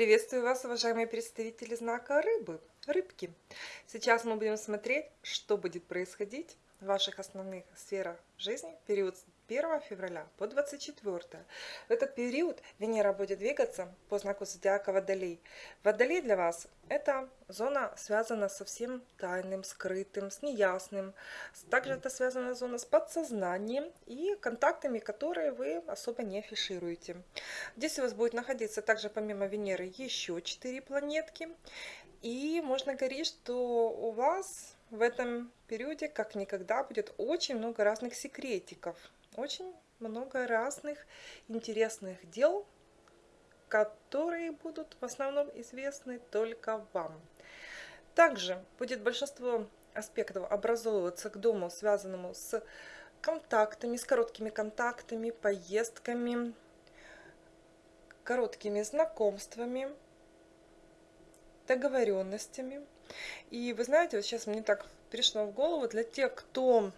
Приветствую вас, уважаемые представители знака рыбы, рыбки. Сейчас мы будем смотреть, что будет происходить в ваших основных сферах жизни в период с 1 февраля по 24. В этот период Венера будет двигаться по знаку зодиака Водолей. Водолей для вас – это зона, связана со всем тайным, скрытым, с неясным. Также это связана зона с подсознанием и контактами, которые вы особо не афишируете. Здесь у вас будет находиться также помимо Венеры еще 4 планетки. И можно говорить, что у вас в этом периоде как никогда будет очень много разных секретиков, очень много разных интересных дел, которые будут в основном известны только вам. Также будет большинство аспектов образовываться к дому, связанному с контактами, с короткими контактами, поездками, короткими знакомствами, договоренностями. И вы знаете, вот сейчас мне так пришло в голову, для тех, кто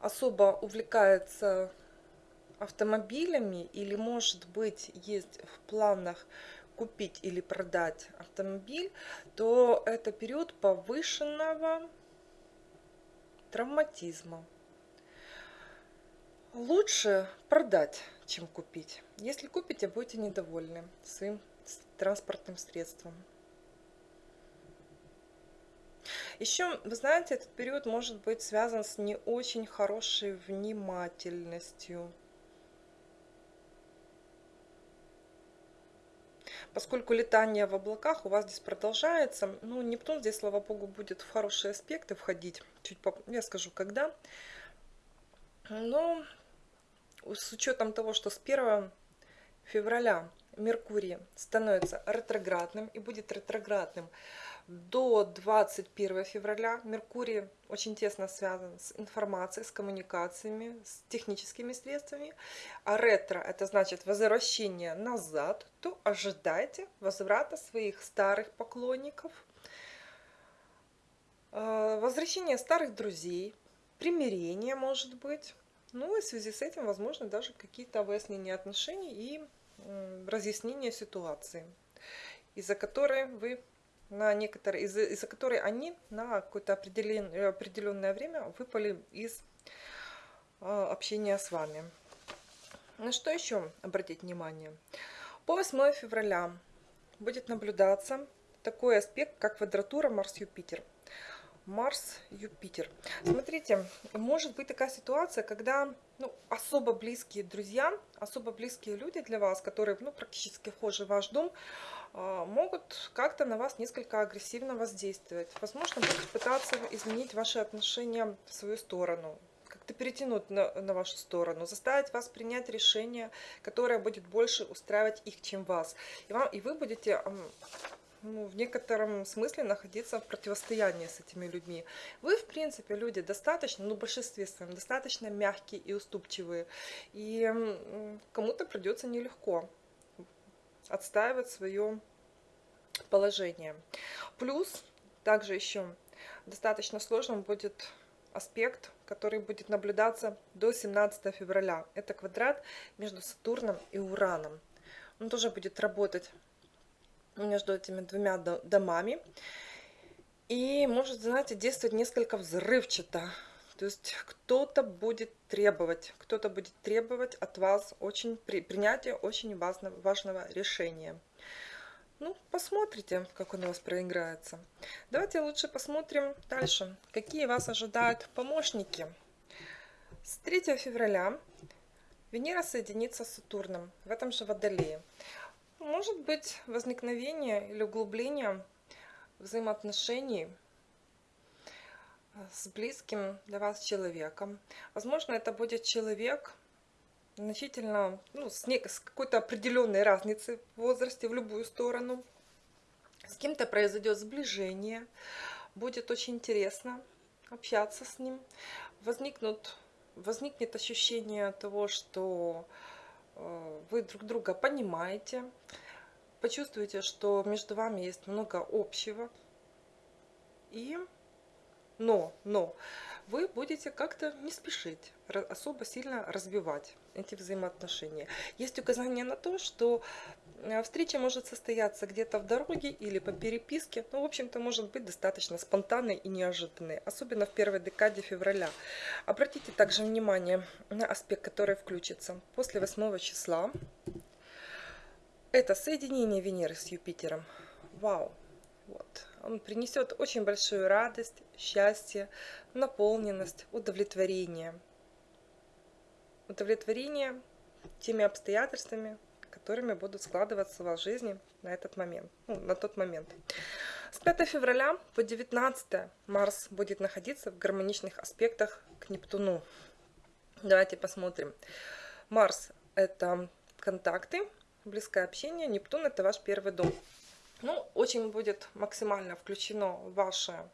особо увлекается автомобилями или, может быть, есть в планах купить или продать автомобиль, то это период повышенного травматизма. Лучше продать, чем купить. Если купите, будете недовольны своим транспортным средством. Еще, вы знаете, этот период может быть связан с не очень хорошей внимательностью. Поскольку летание в облаках у вас здесь продолжается, ну, Нептун здесь, слава богу, будет в хорошие аспекты входить. Чуть поп... я скажу, когда. Но с учетом того, что с 1 февраля Меркурий становится ретроградным и будет ретроградным до 21 февраля. Меркурий очень тесно связан с информацией, с коммуникациями, с техническими средствами. А ретро – это значит возвращение назад, то ожидайте возврата своих старых поклонников, э, возвращение старых друзей, примирение может быть. Ну и в связи с этим, возможно, даже какие-то выяснения отношений и разъяснение ситуации, из-за которой вы на некоторые, из-за из которой они на какое-то определенное, определенное время выпали из а, общения с вами. На что еще обратить внимание? По 8 февраля будет наблюдаться такой аспект, как квадратура Марс-Юпитер. Марс-Юпитер. Смотрите, может быть такая ситуация, когда ну, особо близкие друзья, особо близкие люди для вас, которые ну, практически вхожи в ваш дом, а, могут как-то на вас несколько агрессивно воздействовать. Возможно, будут пытаться изменить ваши отношения в свою сторону, как-то перетянуть на, на вашу сторону, заставить вас принять решение, которое будет больше устраивать их, чем вас. И, вам, и вы будете ну, в некотором смысле находиться в противостоянии с этими людьми. Вы, в принципе, люди достаточно, ну, в большинстве своем, достаточно мягкие и уступчивые. И кому-то придется нелегко отстаивать свое положение. Плюс, также еще достаточно сложным будет аспект, который будет наблюдаться до 17 февраля. Это квадрат между Сатурном и Ураном. Он тоже будет работать между этими двумя домами. И может, знаете, действовать несколько взрывчато. То есть кто-то будет требовать, кто-то будет требовать от вас очень при, принятия очень важного, важного решения. Ну, посмотрите, как он у вас проиграется. Давайте лучше посмотрим дальше, какие вас ожидают помощники. С 3 февраля Венера соединится с Сатурном в этом же Водолее. Может быть возникновение или углубление взаимоотношений с близким для вас человеком. Возможно, это будет человек значительно, ну, с, с какой-то определенной разницей в возрасте в любую сторону. С кем-то произойдет сближение, будет очень интересно общаться с ним. Возникнут, возникнет ощущение того, что Э, вы друг друга понимаете, почувствуете, что между вами есть много общего. И но, но вы будете как-то не спешить, особо сильно разбивать эти взаимоотношения. Есть указание на то, что э, встреча может состояться где-то в дороге или по переписке. Ну, в общем-то, может быть достаточно спонтанной и неожиданной, особенно в первой декаде февраля. Обратите также внимание на аспект, который включится после 8 числа. Это соединение Венеры с Юпитером. Вау! Вот. Он принесет очень большую радость, счастье, наполненность, удовлетворение. Удовлетворение теми обстоятельствами, которыми будут складываться в вашей жизни на этот момент, ну, на тот момент. С 5 февраля по 19 Марс будет находиться в гармоничных аспектах к Нептуну. Давайте посмотрим. Марс – это контакты, близкое общение, Нептун – это ваш первый дом. Ну, очень будет максимально включено ваше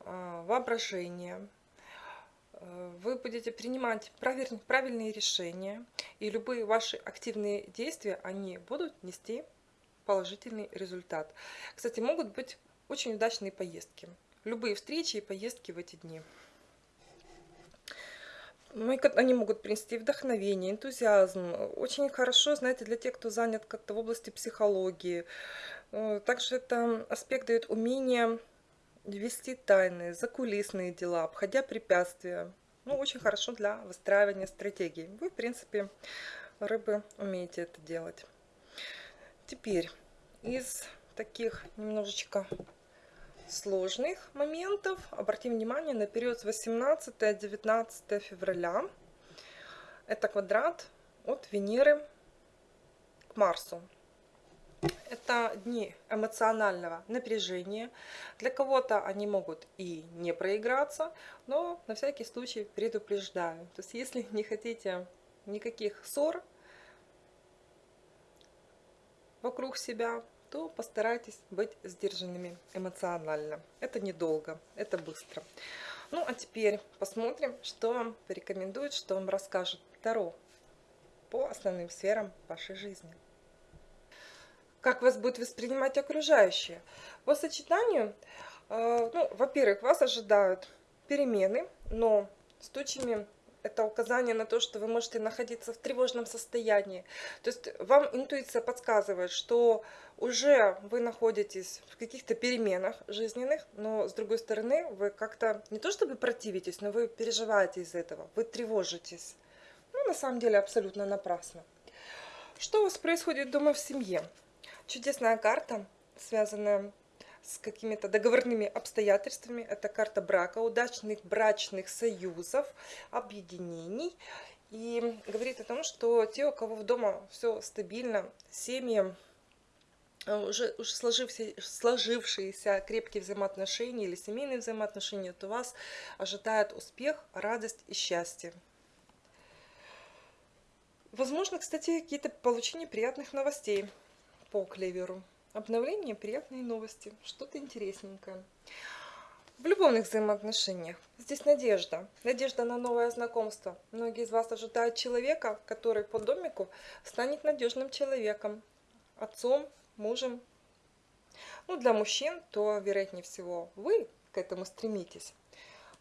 э, воображение. Вы будете принимать правильные решения, и любые ваши активные действия, они будут нести положительный результат. Кстати, могут быть очень удачные поездки. Любые встречи и поездки в эти дни. Ну, они могут принести вдохновение, энтузиазм. Очень хорошо, знаете, для тех, кто занят как-то в области психологии. Э, также это аспект дает умение вести тайны, закулисные дела, обходя препятствия. Ну, очень хорошо для выстраивания стратегий. Вы, в принципе, рыбы, умеете это делать. Теперь из таких немножечко сложных моментов. Обратим внимание на период с 18-19 февраля. Это квадрат от Венеры к Марсу. Это дни эмоционального напряжения. Для кого-то они могут и не проиграться, но на всякий случай предупреждаю. То есть если не хотите никаких ссор вокруг себя, то постарайтесь быть сдержанными эмоционально. Это недолго, это быстро. Ну, а теперь посмотрим, что вам порекомендует, что вам расскажет Таро по основным сферам вашей жизни. Как вас будет воспринимать окружающие? По сочетанию, э, ну, во-первых, вас ожидают перемены, но с тучами это указание на то, что вы можете находиться в тревожном состоянии. То есть вам интуиция подсказывает, что уже вы находитесь в каких-то переменах жизненных, но с другой стороны вы как-то не то чтобы противитесь, но вы переживаете из этого, вы тревожитесь. Ну, на самом деле, абсолютно напрасно. Что у вас происходит дома в семье? Чудесная карта, связанная с какими-то договорными обстоятельствами. Это карта брака, удачных брачных союзов, объединений. И говорит о том, что те, у кого в дома все стабильно, семьи, э, уже, уже сложившиеся, сложившиеся крепкие взаимоотношения или семейные взаимоотношения, то вас ожидает успех, радость и счастье. Возможно, кстати, какие-то получение приятных новостей по клеверу. Обновление, приятные новости, что-то интересненькое. В любовных взаимоотношениях здесь надежда. Надежда на новое знакомство. Многие из вас ожидают человека, который по домику станет надежным человеком. Отцом, мужем. Ну, для мужчин, то, вероятнее всего, вы к этому стремитесь.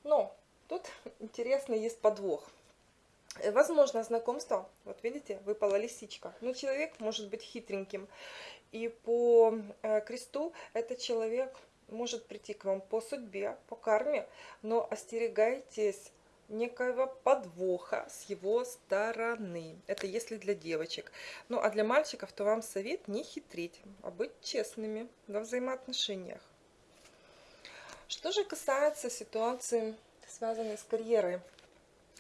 Но тут интересно есть подвох. Возможно, знакомство, вот видите, выпала лисичка. Но человек может быть хитреньким и по э, кресту этот человек может прийти к вам по судьбе, по карме, но остерегайтесь некоего подвоха с его стороны. Это если для девочек. Ну а для мальчиков, то вам совет не хитрить, а быть честными во взаимоотношениях. Что же касается ситуации, связанной с карьерой,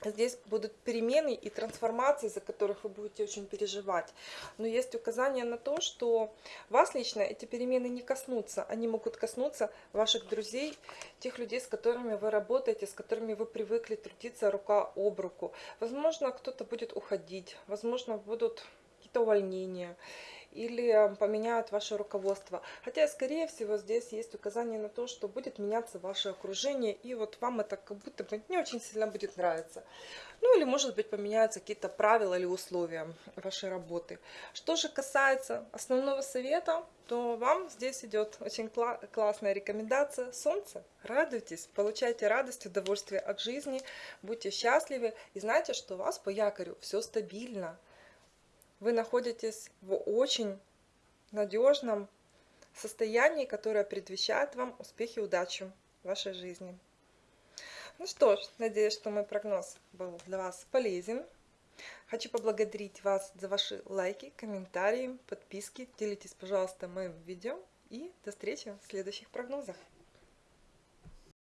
Здесь будут перемены и трансформации, за которых вы будете очень переживать. Но есть указание на то, что вас лично эти перемены не коснутся. Они могут коснуться ваших друзей, тех людей, с которыми вы работаете, с которыми вы привыкли трудиться рука об руку. Возможно, кто-то будет уходить, возможно, будут какие-то увольнения. Или поменяют ваше руководство. Хотя, скорее всего, здесь есть указание на то, что будет меняться ваше окружение, и вот вам это как будто бы не очень сильно будет нравиться. Ну или, может быть, поменяются какие-то правила или условия вашей работы. Что же касается основного совета, то вам здесь идет очень кла классная рекомендация Солнце. Радуйтесь, получайте радость, удовольствие от жизни, будьте счастливы и знайте, что у вас по якорю все стабильно. Вы находитесь в очень надежном состоянии, которое предвещает вам успехи и удачу в вашей жизни. Ну что ж, надеюсь, что мой прогноз был для вас полезен. Хочу поблагодарить вас за ваши лайки, комментарии, подписки. Делитесь, пожалуйста, моим видео. И до встречи в следующих прогнозах.